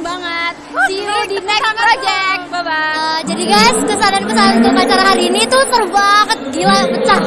banget. See you di next project. Bye bye. Uh, jadi guys, kesan dan pesan untuk acara hari ini tuh seru banget, gila pecah.